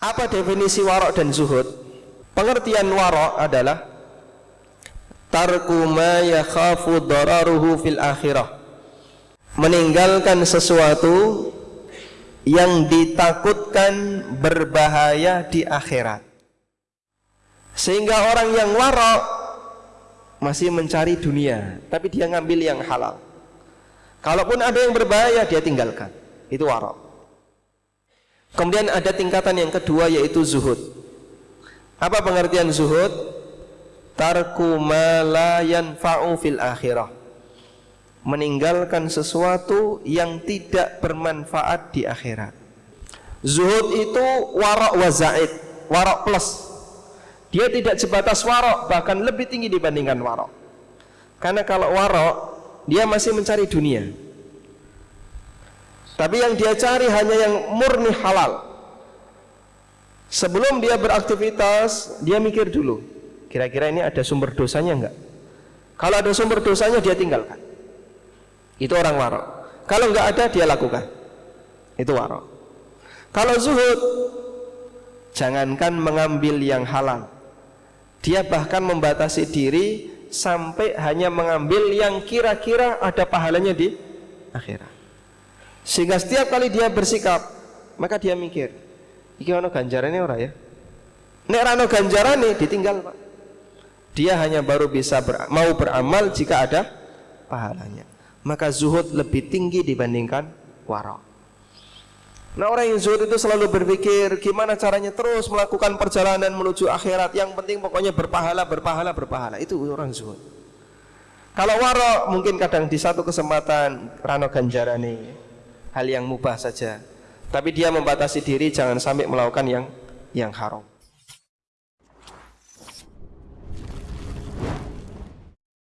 Apa definisi warok dan zuhud? Pengertian warok adalah tarku ma yakhafu dararuhu fil akhirah. Meninggalkan sesuatu yang ditakutkan berbahaya di akhirat. Sehingga orang yang warok masih mencari dunia, tapi dia ngambil yang halal. Kalaupun ada yang berbahaya dia tinggalkan. Itu warok. Kemudian ada tingkatan yang kedua yaitu zuhud. Apa pengertian zuhud? Tarku ma la fil akhirah. Meninggalkan sesuatu yang tidak bermanfaat di akhirat. Zuhud itu warok wa zaid, warok plus. Dia tidak sebatas warok, bahkan lebih tinggi dibandingkan warok. Karena kalau warok, dia masih mencari dunia. Tapi yang dia cari hanya yang murni halal. Sebelum dia beraktivitas, dia mikir dulu. Kira-kira ini ada sumber dosanya enggak? Kalau ada sumber dosanya, dia tinggalkan. Itu orang warok. Kalau enggak ada, dia lakukan. Itu warok. Kalau zuhud, jangankan mengambil yang halal, dia bahkan membatasi diri sampai hanya mengambil yang kira-kira ada pahalanya di akhirat. Sehingga setiap kali dia bersikap, maka dia mikir, iki ono ganjarannya ora ya? Nek rano ganjarane ditinggal, Pak. Dia hanya baru bisa ber, mau beramal jika ada pahalanya. Maka zuhud lebih tinggi dibandingkan warok. Nah orang yang zuhud itu selalu berpikir gimana caranya terus melakukan perjalanan menuju akhirat. Yang penting pokoknya berpahala, berpahala, berpahala. Itu orang zuhud. Kalau warok mungkin kadang di satu kesempatan rano ganjarani hal yang mubah saja. Tapi dia membatasi diri jangan sampai melakukan yang yang haram.